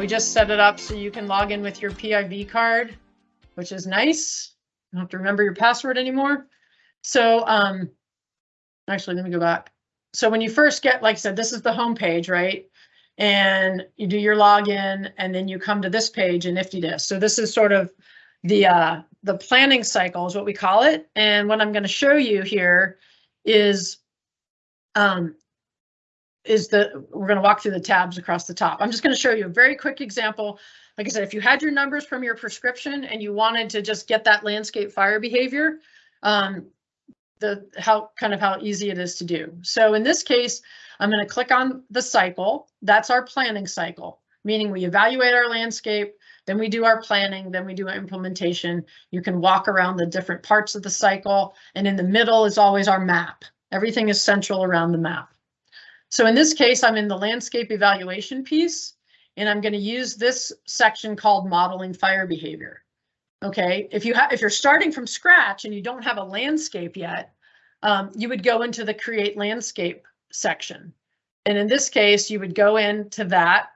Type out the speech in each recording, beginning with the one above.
we just set it up so you can log in with your PIV card, which is nice. You don't have to remember your password anymore. So, um, actually, let me go back. So when you first get, like I said, this is the home page, right? And you do your login and then you come to this page in IFTDSS. So this is sort of the uh, the planning cycle is what we call it. And what I'm going to show you here is um, is the we're going to walk through the tabs across the top. I'm just going to show you a very quick example. Like I said, if you had your numbers from your prescription and you wanted to just get that landscape fire behavior, um, the how kind of how easy it is to do. So in this case, I'm going to click on the cycle. That's our planning cycle, meaning we evaluate our landscape, then we do our planning, then we do our implementation. You can walk around the different parts of the cycle, and in the middle is always our map. Everything is central around the map. So in this case, I'm in the landscape evaluation piece, and I'm going to use this section called modeling fire behavior. Okay, if you have if you're starting from scratch and you don't have a landscape yet, um, you would go into the create landscape section. And in this case, you would go into that.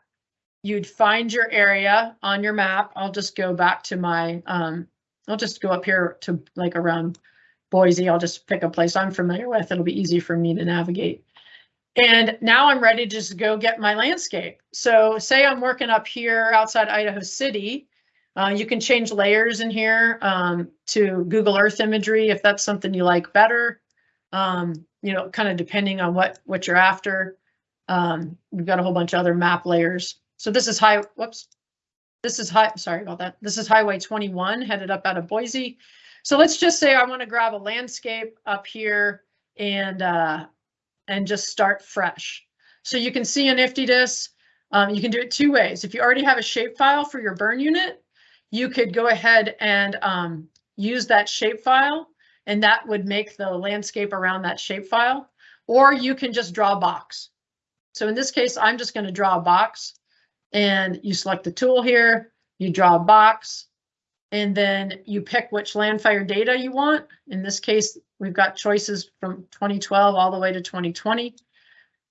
You'd find your area on your map. I'll just go back to my, um, I'll just go up here to like around Boise. I'll just pick a place I'm familiar with. It'll be easy for me to navigate. And now I'm ready to just go get my landscape. So say I'm working up here outside Idaho City. Uh, you can change layers in here um, to Google Earth imagery if that's something you like better. Um, you know, kind of depending on what what you're after. Um, we've got a whole bunch of other map layers. So this is high. Whoops. This is high. Sorry about that. This is Highway 21 headed up out of Boise. So let's just say I want to grab a landscape up here and uh, and just start fresh. So you can see in IFTDSS, um, you can do it two ways. If you already have a shapefile for your burn unit, you could go ahead and um, use that shapefile and that would make the landscape around that shapefile. Or you can just draw a box. So in this case, I'm just going to draw a box and you select the tool here, you draw a box, and then you pick which landfire data you want. In this case, we've got choices from 2012 all the way to 2020.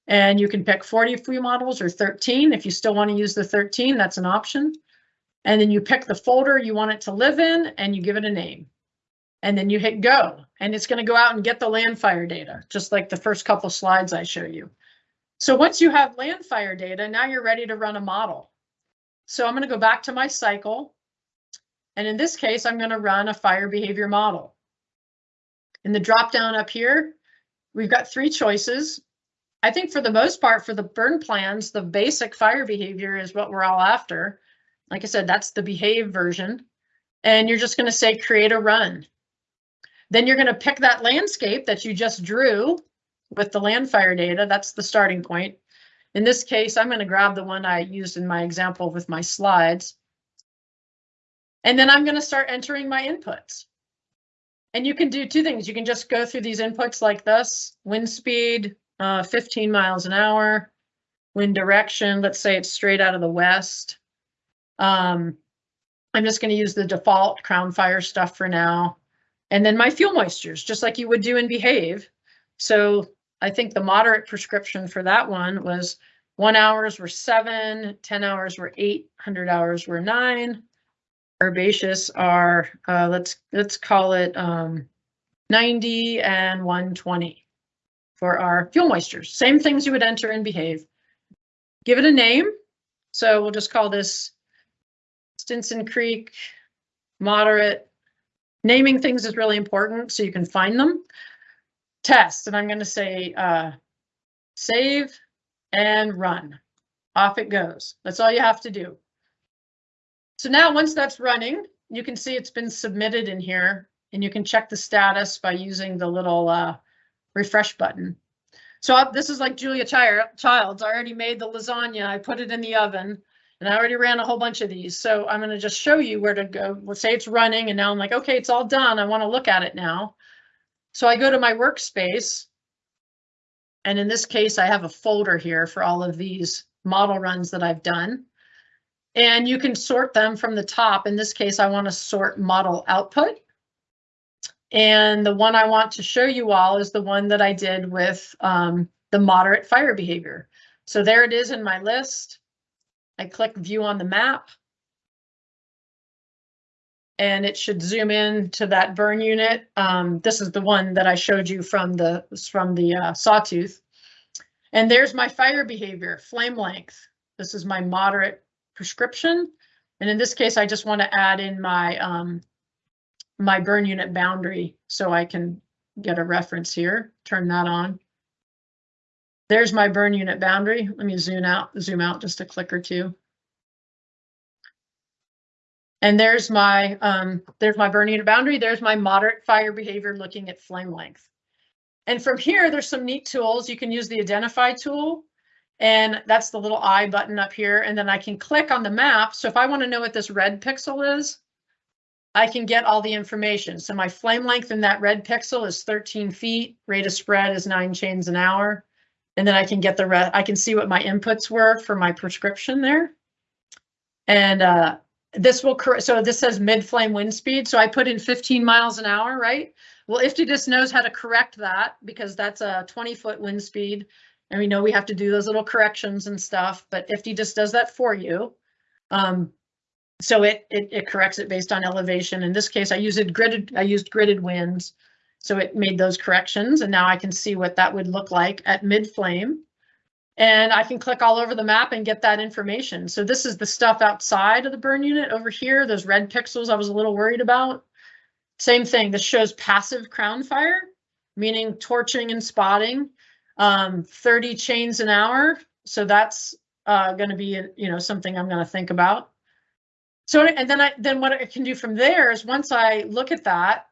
And you can pick 40 fuel models or 13. If you still want to use the 13, that's an option. And then you pick the folder you want it to live in and you give it a name. And then you hit go and it's going to go out and get the landfire data, just like the first couple slides I show you. So once you have landfire data, now you're ready to run a model. So I'm going to go back to my cycle. And in this case, I'm going to run a fire behavior model. In the drop down up here, we've got three choices. I think for the most part, for the burn plans, the basic fire behavior is what we're all after. Like I said, that's the behave version. And you're just going to say create a run. Then you're going to pick that landscape that you just drew with the landfire data. That's the starting point. In this case, I'm going to grab the one I used in my example with my slides. And then I'm going to start entering my inputs. And you can do two things. You can just go through these inputs like this, wind speed, uh, 15 miles an hour, wind direction, let's say it's straight out of the west. Um, I'm just going to use the default crown fire stuff for now. And then my fuel moistures, just like you would do in Behave. So I think the moderate prescription for that one was one hours were seven, 10 hours were eight, 100 hours were nine. Herbaceous are, uh, let's let's call it um, 90 and 120 for our fuel moistures. Same things you would enter in Behave. Give it a name. So we'll just call this Stinson Creek moderate. Naming things is really important so you can find them. Test, and I'm going to say uh, save and run. Off it goes. That's all you have to do. So now once that's running, you can see it's been submitted in here and you can check the status by using the little uh, refresh button. So uh, this is like Julia Childs. I already made the lasagna. I put it in the oven and I already ran a whole bunch of these. So I'm going to just show you where to go. Let's say it's running and now I'm like, okay, it's all done. I want to look at it now. So I go to my workspace. And in this case, I have a folder here for all of these model runs that I've done. And you can sort them from the top. In this case, I want to sort model output. And the one I want to show you all is the one that I did with um, the moderate fire behavior. So there it is in my list. I click view on the map. And it should zoom in to that burn unit. Um, this is the one that I showed you from the from the uh, sawtooth. And there's my fire behavior, flame length. This is my moderate prescription. And in this case, I just want to add in my um, my burn unit boundary so I can get a reference here, turn that on. There's my burn unit boundary. Let me zoom out, zoom out just a click or two. And there's my um, there's my burn unit boundary. There's my moderate fire behavior looking at flame length. And from here, there's some neat tools. You can use the identify tool and that's the little I button up here. And then I can click on the map. So if I want to know what this red pixel is, I can get all the information. So my flame length in that red pixel is 13 feet. Rate of spread is nine chains an hour. And then I can get the rest. I can see what my inputs were for my prescription there. And uh, this will correct. So this says mid flame wind speed. So I put in 15 miles an hour, right? Well, IFTDSS knows how to correct that because that's a 20 foot wind speed. And we know we have to do those little corrections and stuff, but IFTY just does that for you. Um, so it, it, it corrects it based on elevation. In this case, I used gridded, I used gridded winds. So it made those corrections and now I can see what that would look like at mid flame. And I can click all over the map and get that information. So this is the stuff outside of the burn unit over here, those red pixels I was a little worried about. Same thing, this shows passive crown fire, meaning torching and spotting, um, 30 chains an hour. So that's uh, going to be, you know, something I'm going to think about. So, and then I, then what I can do from there is once I look at that,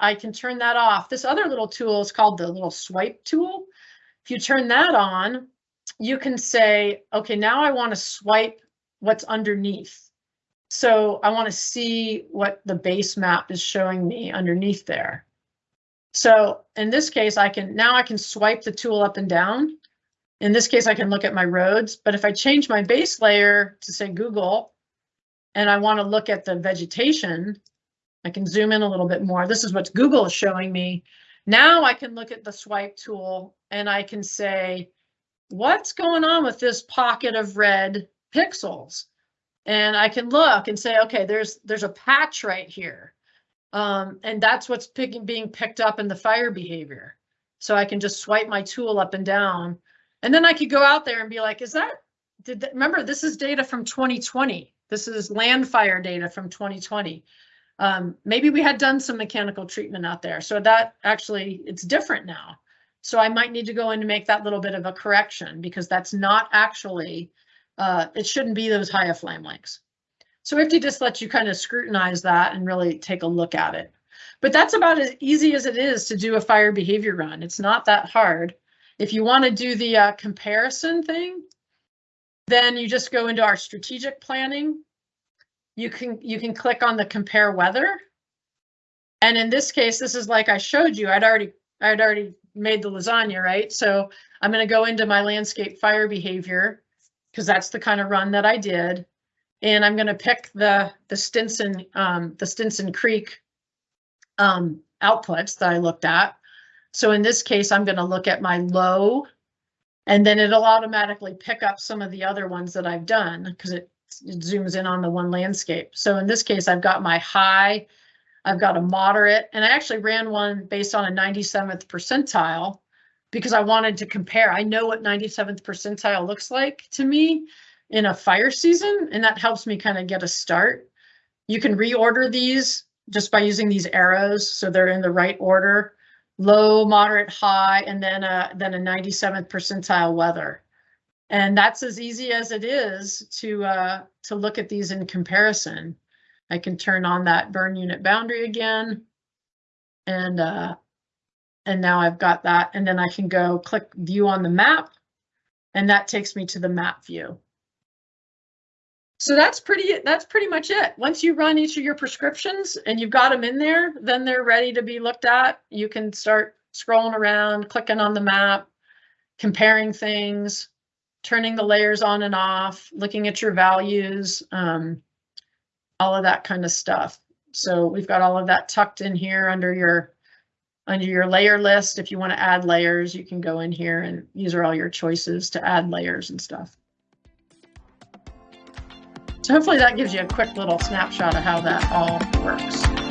I can turn that off. This other little tool is called the little swipe tool. If you turn that on, you can say, okay, now I want to swipe what's underneath. So I want to see what the base map is showing me underneath there. So in this case, I can now I can swipe the tool up and down. In this case, I can look at my roads, but if I change my base layer to say Google, and I want to look at the vegetation, I can zoom in a little bit more. This is what Google is showing me. Now I can look at the swipe tool and I can say, what's going on with this pocket of red pixels? And I can look and say, okay, there's there's a patch right here. Um, and that's what's picking, being picked up in the fire behavior. So I can just swipe my tool up and down. And then I could go out there and be like, is that, did that, remember, this is data from 2020. This is land fire data from 2020. Um, maybe we had done some mechanical treatment out there. So that actually, it's different now. So I might need to go in and make that little bit of a correction because that's not actually, uh, it shouldn't be those high of flame lengths. So if you just let you kind of scrutinize that and really take a look at it. But that's about as easy as it is to do a fire behavior run. It's not that hard. If you want to do the uh, comparison thing, then you just go into our strategic planning. You can you can click on the compare weather. And in this case, this is like I showed you, I'd already I'd already made the lasagna, right? So I'm going to go into my landscape fire behavior because that's the kind of run that I did. And I'm going to pick the the Stinson um, the Stinson Creek um, outputs that I looked at. So in this case, I'm going to look at my low and then it'll automatically pick up some of the other ones that I've done because it, it, zooms in on the one landscape. So in this case, I've got my high, I've got a moderate, and I actually ran one based on a 97th percentile because I wanted to compare. I know what 97th percentile looks like to me in a fire season, and that helps me kind of get a start. You can reorder these just by using these arrows so they're in the right order low, moderate, high, and then a then a 97th percentile weather. And that's as easy as it is to uh, to look at these in comparison. I can turn on that burn unit boundary again. And uh, and now I've got that. And then I can go click view on the map. And that takes me to the map view. So that's pretty that's pretty much it. Once you run each of your prescriptions and you've got them in there, then they're ready to be looked at. You can start scrolling around, clicking on the map, comparing things, turning the layers on and off, looking at your values, um, all of that kind of stuff. So we've got all of that tucked in here under your under your layer list. If you want to add layers, you can go in here and these are all your choices to add layers and stuff. So hopefully that gives you a quick little snapshot of how that all works.